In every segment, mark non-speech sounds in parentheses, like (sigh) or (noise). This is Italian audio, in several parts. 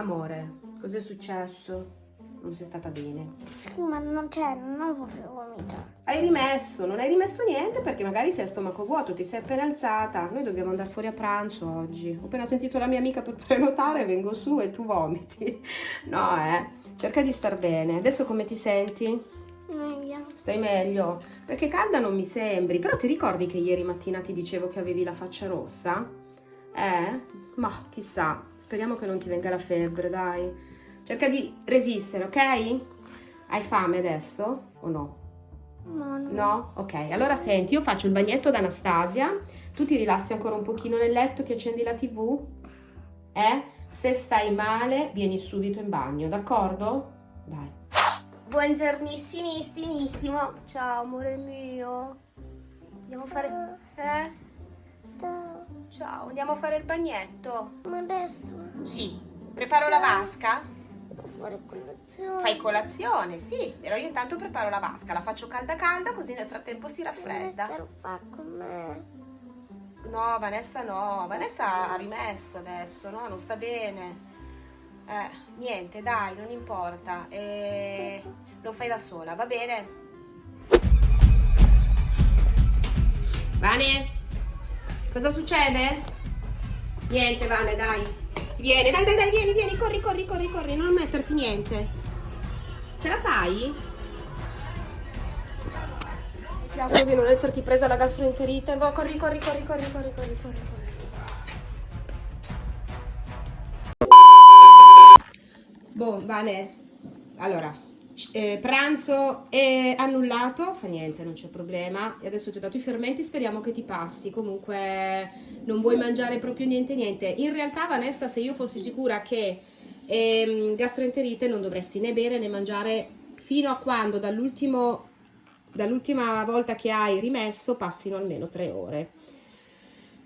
Amore, cos'è successo? Non sei stata bene. Sì, ma non c'è, non volevo vomitare. Hai rimesso, non hai rimesso niente perché magari sei a stomaco vuoto, ti sei appena alzata. Noi dobbiamo andare fuori a pranzo oggi. Ho appena sentito la mia amica per (laughs) prenotare, vengo su e tu vomiti. No, eh. Cerca di star bene. Adesso come ti senti? Meglio. Stai meglio? Perché calda non mi sembri. Però ti ricordi che ieri mattina ti dicevo che avevi la faccia rossa? Eh? Ma chissà. Speriamo che non ti venga la febbre, dai. Cerca di resistere, ok? Hai fame adesso o no? No, no. No? Ok, allora senti, io faccio il bagnetto ad Anastasia, tu ti rilassi ancora un pochino nel letto, ti accendi la tv, eh? Se stai male, vieni subito in bagno, d'accordo? Dai. Buongiornissimissimo. Ciao, amore mio. Andiamo a fare... Eh? Da- Ciao, andiamo a fare il bagnetto? Ma adesso Sì. Preparo la vasca? devo fare colazione. Fai colazione, sì, però io intanto preparo la vasca, la faccio calda calda così nel frattempo si Vanessa raffredda. lo fa con me. No, Vanessa no, Vanessa ha rimesso adesso, no, non sta bene. Eh, niente, dai, non importa. Eh, lo fai da sola, va bene? Vane? Cosa succede? Niente, Vane, dai. Ti viene, dai, dai, dai, vieni, vieni, corri, corri, corri, corri, non metterti niente. Ce la fai? Ti auguro di non esserti presa la gastroenterite. Corri, corri, corri, corri, corri, corri, corri, corri. Boh, Vane. Allora, eh, pranzo è annullato, fa niente, non c'è problema. E adesso ti ho dato i fermenti, speriamo che ti passi. Comunque non vuoi mangiare proprio niente, niente. In realtà, Vanessa, se io fossi sicura che ehm, gastroenterite non dovresti né bere né mangiare fino a quando dall'ultimo dall'ultima volta che hai rimesso passino almeno tre ore.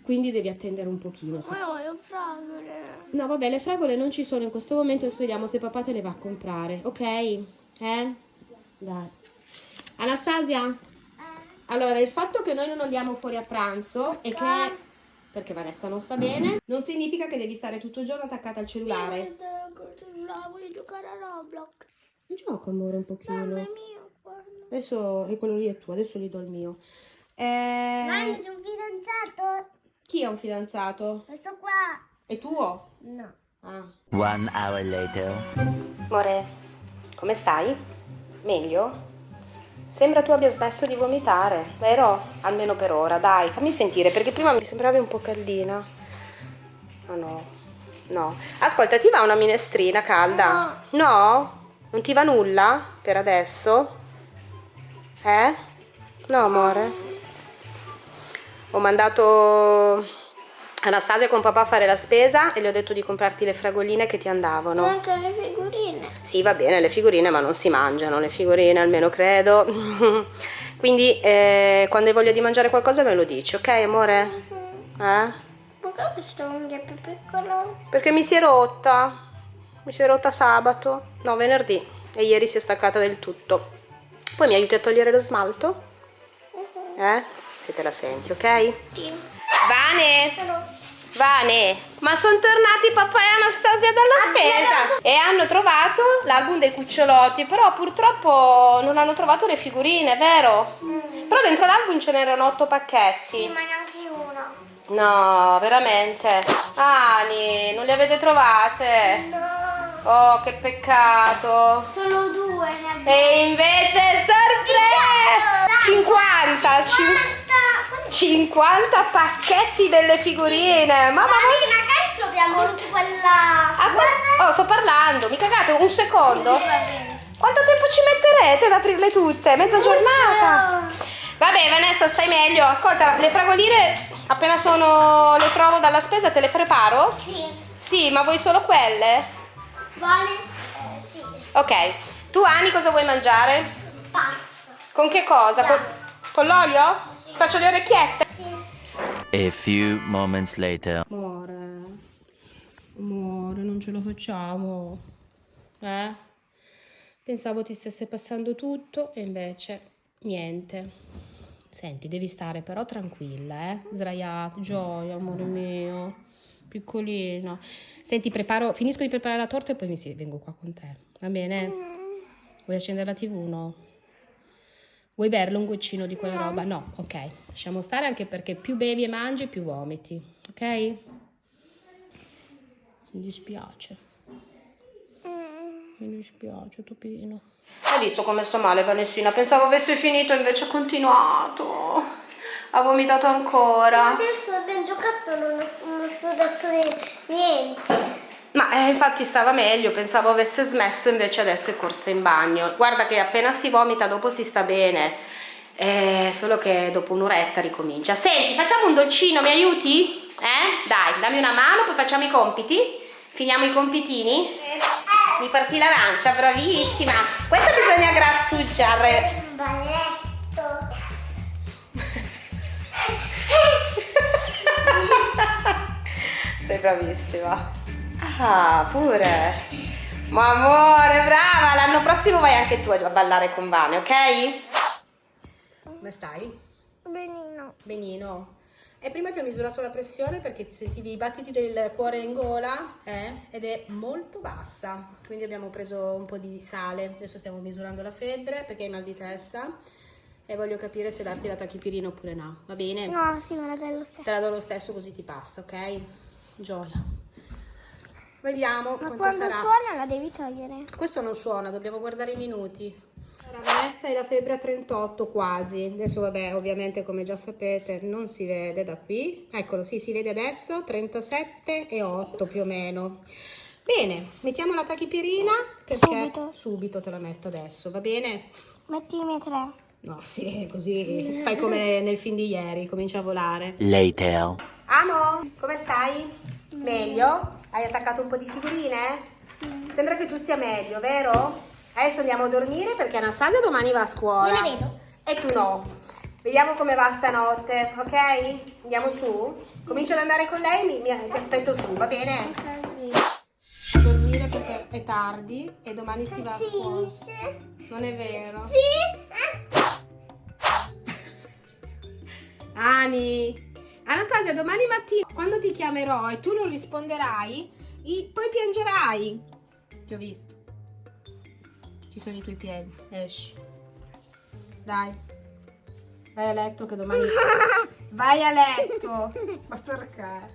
Quindi devi attendere un pochino. se- Ma io voglio fragole. No, vabbè, le fragole non ci sono in questo momento, adesso vediamo se papà te le va a comprare, ok? Eh? Dai. Anastasia? Allora, il fatto che noi non andiamo fuori a pranzo e che... Perché Vanessa non sta bene, non significa che devi stare tutto il giorno attaccata al cellulare. Voglio stare ancora sul cellulare, voglio giocare a Roblox. Gioca, amore, un Mamma pochino. mia, guarda. Adesso, e quello lì è tuo, adesso gli do il mio. Eh, Mamma, c'è un fidanzato. chi è un fidanzato? Questo qua. È tuo? No. Ah. One hour later. Amore, come stai? Meglio? Sembra tu abbia smesso di vomitare, vero? Almeno per ora, dai, fammi sentire, perché prima mi sembravi un po' caldina. Oh no, no. Ascolta, ti va una minestrina calda? No? Non ti va nulla per adesso? Eh? No, amore? Ho mandato Anastasia con papà a fare la spesa e le ho detto di comprarti le fragoline che ti andavano. Anche le figurine. Sì, va bene, le figurine, ma non si mangiano le figurine, almeno credo. (laughs) Quindi, eh, quando hai voglia di mangiare qualcosa me lo dici, ok, amore? Eh? Perché questa unghia è più piccola? Perché mi si è rotta. Mi si è rotta sabato. No, venerdì. E ieri si è staccata del tutto. Poi mi aiuti a togliere lo smalto? Eh? Se te la senti, ok? Sì. Vane! Vane, ma sono tornati papà e Anastasia dalla spesa e hanno trovato l'album dei cucciolotti, però purtroppo non hanno trovato le figurine, vero? Però dentro l'album ce n'erano otto pacchetti. sì, ma neanche una. No, veramente. Ani, non le avete trovate? No. Oh, che peccato. Solo due ne abbiamo. E invece sorpresa! 50, cin- 50 pacchetti delle figurine. Mamma mia. magari troviamo quella... Ah, qua- oh, sto parlando, mi cagate un secondo? Quanto tempo ci metterete ad aprirle tutte? Mezza giornata? Vabbè, Vanessa, stai meglio. Ascolta, le fragoline appena sono le trovo dalla spesa te le preparo? Sì. Sì, ma vuoi solo quelle? Vale? Eh, sì. Ok. Tu Ani cosa vuoi mangiare? Pasta. Con che cosa? Con, con l'olio? Faccio le orecchiette? A few moments later. Amore, amore, non ce lo facciamo. Eh? Pensavo ti stesse passando tutto e invece niente. Senti, devi stare però tranquilla, eh? Sdraiato, gioia, amore mio. piccolino. Senti, preparo, finisco di preparare la torta e poi mi si- vengo qua con te. Va bene? Vuoi accendere la TV? No. Vuoi berlo un goccino di quella roba? No, ok. Lasciamo stare anche perché più bevi e mangi, più vomiti. Ok? Mi dispiace. Mi dispiace, Topino. Hai visto come sto male, Vanessina? Pensavo avesse finito, invece ha continuato. Ha vomitato ancora. Adesso abbiamo giocato non ho, non ho dato niente. Ma eh, infatti stava meglio, pensavo avesse smesso, invece adesso è corsa in bagno. Guarda che appena si vomita dopo si sta bene, eh, solo che dopo un'oretta ricomincia. Senti, facciamo un dolcino, mi aiuti? Eh? Dai, dammi una mano, poi facciamo i compiti. Finiamo i compitini? Mi porti l'arancia, bravissima. Questa bisogna grattugiare. Un balletto. (laughs) Sei bravissima. Ah, pure. Ma amore, brava! L'anno prossimo vai anche tu a ballare con Vane, ok? Come stai? Benino. Benino. E prima ti ho misurato la pressione perché ti sentivi i battiti del cuore in gola eh? ed è molto bassa. Quindi abbiamo preso un po' di sale. Adesso stiamo misurando la febbre perché hai mal di testa e voglio capire se darti la tachipirina oppure no. Va bene? No, sì, me la dai lo stesso. Te la do lo stesso così ti passa, ok? Gioia. Vediamo Ma quanto quando sarà. suona la devi togliere. Questo non suona, dobbiamo guardare i minuti. Allora, Vanessa hai la febbre a 38 quasi. Adesso, vabbè, ovviamente, come già sapete, non si vede da qui. Eccolo, sì, si vede adesso, 37 e 8 più o meno. Bene, mettiamo la tachipirina perché Subito. subito te la metto adesso, va bene? Mettimi tre. No, sì, così fai come nel film di ieri, comincia a volare. Later. Amo, come stai? Meglio? Hai attaccato un po' di figurine? Sì. Sembra che tu stia meglio, vero? Adesso andiamo a dormire perché Anastasia domani va a scuola. Io la vedo. E tu no. Vediamo come va stanotte, ok? Andiamo su? Comincio ad andare con lei, mi, mi- ti aspetto su, va bene? Dormire perché è tardi e domani si va a scuola. Non è vero? Sì. Ani, Anastasia, domani mattina quando ti chiamerò e tu non risponderai, poi piangerai. Ti ho visto. Ci sono i tuoi piedi. Esci. Dai. Vai a letto che domani... (laughs) Vai a letto. Ma perché?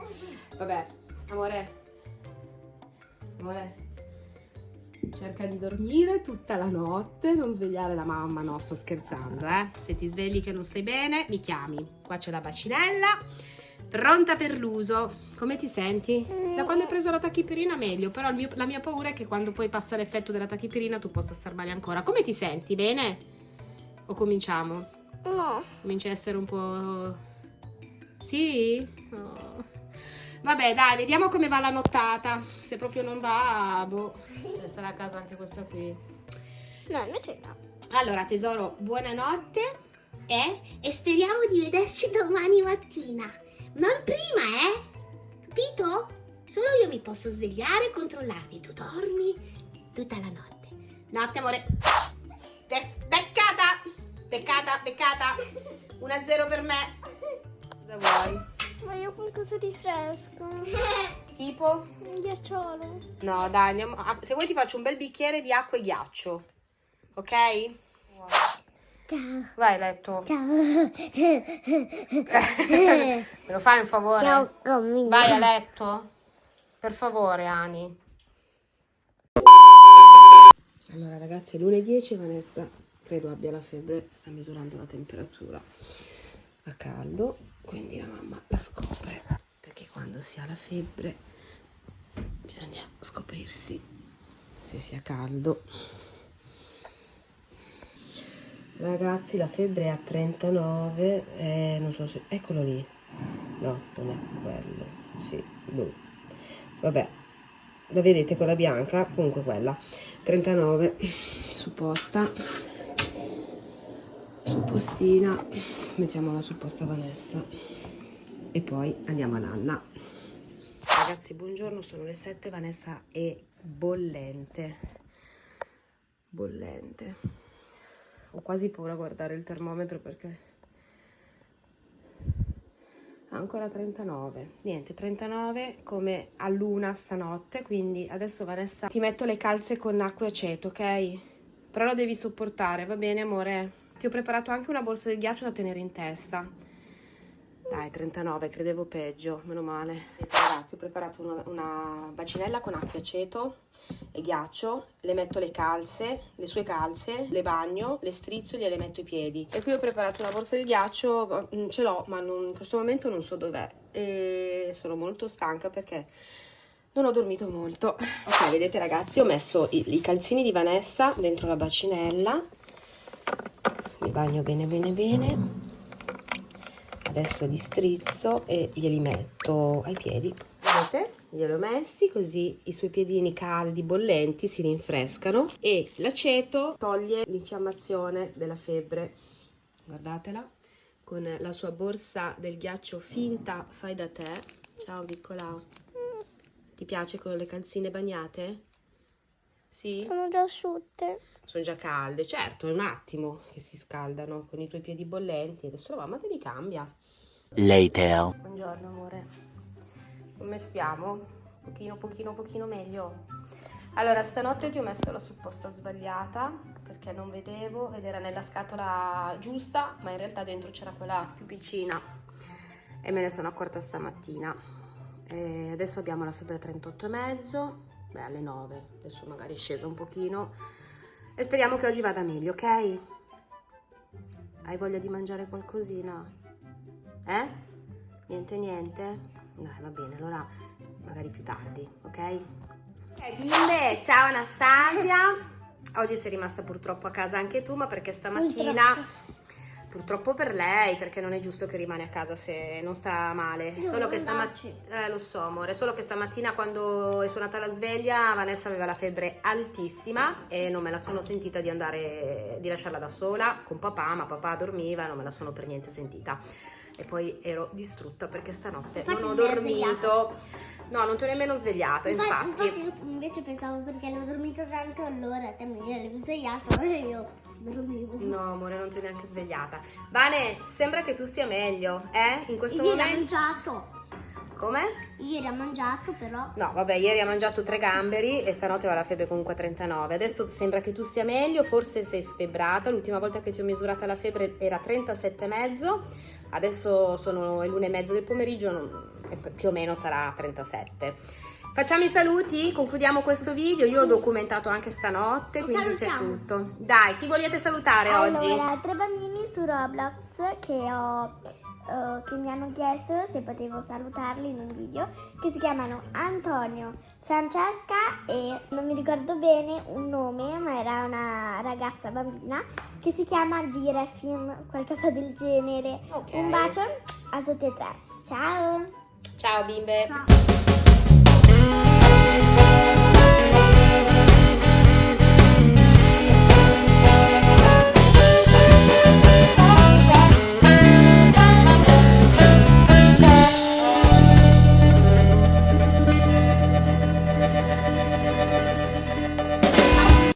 Vabbè, amore. Amore. Cerca di dormire tutta la notte, non svegliare la mamma, no, sto scherzando, eh. Se ti svegli che non stai bene, mi chiami. Qua c'è la bacinella, pronta per l'uso. Come ti senti? Da quando hai preso la tachipirina meglio, però mio- la mia paura è che quando poi passa l'effetto della tachipirina tu possa star male ancora. Come ti senti? Bene? O cominciamo? No. Comincia a essere un po'... Sì? Oh. Vabbè, dai, vediamo come va la nottata. Se proprio non va, boh, resterà a casa anche questa qui. No, invece no. Allora, tesoro, buonanotte. Eh? E speriamo di vederci domani mattina. Non prima, eh? Capito? Solo io mi posso svegliare e controllarti. Tu dormi tutta la notte. Notte, amore. Beccata! Beccata, beccata. 1-0 per me. Cosa vuoi? Voglio qualcosa di fresco. (laughs) Tipo? Un ghiacciolo. No, dai, andiamo. ah, Se vuoi ti faccio un bel bicchiere di acqua e ghiaccio. Ok? Ciao. Vai a letto. Ciao. (laughs) Me lo fai un favore? Ciao, Romina. Vai a letto. Per favore, Ani. Allora, ragazzi, è lunedì 10 Vanessa credo abbia la febbre, sta misurando la temperatura a caldo, quindi la mamma la scopre, perché quando si ha la febbre bisogna scoprirsi se sia caldo. Ragazzi, la febbre è a 39, eh, non so se... Eccolo lì. No, non è quello. Sì, blu. Vabbè, la vedete quella bianca? Comunque quella. 39, supposta. Suppostina. Mettiamola sul posta Vanessa. E poi andiamo a Nanna. Ragazzi, buongiorno, sono le 7, Vanessa è bollente. Bollente. Ho quasi paura a guardare il termometro perché ancora 39 niente 39 come a luna stanotte quindi adesso Vanessa ti metto le calze con acqua e aceto ok però lo devi sopportare va bene amore ti ho preparato anche una borsa del ghiaccio da tenere in testa. Dai 39 credevo peggio meno male. Ragazzi ho preparato una, una bacinella con acqua aceto e ghiaccio le metto le calze le sue calze le bagno le strizzo e gliele metto i piedi. E qui ho preparato una borsa di ghiaccio mm, ce l'ho ma non- in questo momento non so dov'è. E sono molto stanca perché non ho dormito molto. Ok vedete ragazzi ho messo i, i calzini di Vanessa dentro la bacinella bagno bene bene bene. Adesso li strizzo e glieli metto ai piedi. Vedete? Glieli ho messi così i suoi piedini caldi bollenti si rinfrescano. E l'aceto toglie l'infiammazione della febbre. Guardatela. Con la sua borsa del ghiaccio finta fai da te. Ciao piccola. Ti piace con le calzine bagnate? Sì? Sono già asciutte. sono già calde, certo, è un attimo che si scaldano con i tuoi piedi bollenti. Adesso la mamma te li cambia. Later. Buongiorno amore, come stiamo? Pochino, pochino, pochino meglio. Allora, stanotte ti ho messo la supposta sbagliata perché non vedevo ed era nella scatola giusta, ma in realtà dentro c'era quella più piccina e me ne sono accorta stamattina. E adesso abbiamo la febbre 38,5, beh alle 9, adesso magari è scesa un pochino e speriamo che oggi vada meglio, ok? Hai voglia di mangiare qualcosina? Eh? Niente, niente? Dai, va bene, allora magari più tardi, ok? Ok, bimbe, ciao Anastasia. Oggi sei rimasta purtroppo a casa anche tu, ma perché stamattina... Purtroppo per lei, perché non è giusto che rimane a casa se non sta male. Io Solo che stamattina... Eh, lo so, amore. Solo che stamattina quando è suonata la sveglia, Vanessa aveva la febbre altissima e non me la sono sentita di andare, di lasciarla da sola con papà, ma papà dormiva, non me la sono per niente sentita. E poi ero distrutta perché stanotte Infatti non ho dormito. No, non ti ho nemmeno svegliata, infatti. infatti io invece pensavo perché avevo dormito tanto allora te mi eri svegliato (laughs) e io dormivo. No, amore, non ti ho neanche svegliata. Vane, sembra che tu stia meglio, eh? In questo Ieri ho momento. mangiato. Come? Ieri ho mangiato però. No, vabbè, ieri ha mangiato tre gamberi e stanotte aveva la febbre comunque a 39. Adesso sembra che tu stia meglio, forse sei sfebbrata. L'ultima volta che ti ho misurata la febbre era 37,5. Adesso sono le l'una e mezza del pomeriggio, e più o meno sarà 37. Facciamo i saluti, concludiamo questo video. Io ho documentato anche stanotte, E quindi c'è tutto. Dai, chi volete salutare oggi? Allora, tre bambini su Roblox che, ho, eh, che mi hanno chiesto se potevo salutarli in un video, che si chiamano Antonio, Francesca e non mi ricordo bene un nome, ma era una ragazza bambina che si chiama Girafin, qualcosa del genere. Ok. Un bacio a tutti e tre. Ciao! Ciao bimbe. Ciao.